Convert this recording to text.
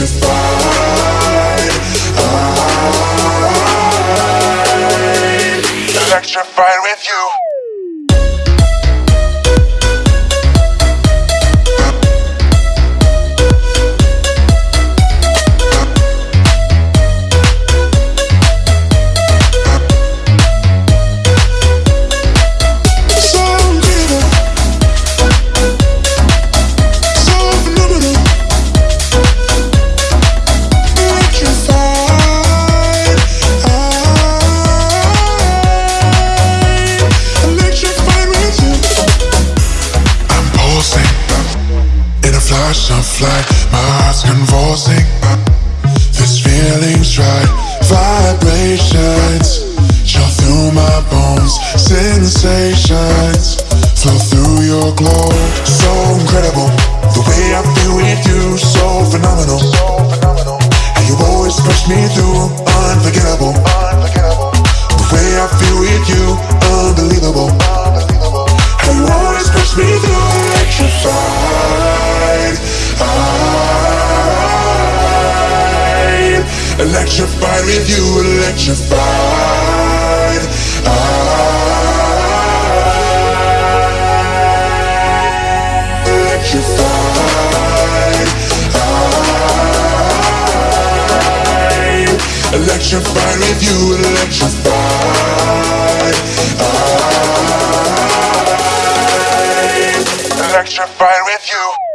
should fight. Electrified with you. butterfly My heart's convulsing. This feeling's right Vibrations. Shot through my bones Sensations. Flow through your glow So incredible. electrified with you electrified. Electrified. Electrified with you electrified. I, Electrified with you.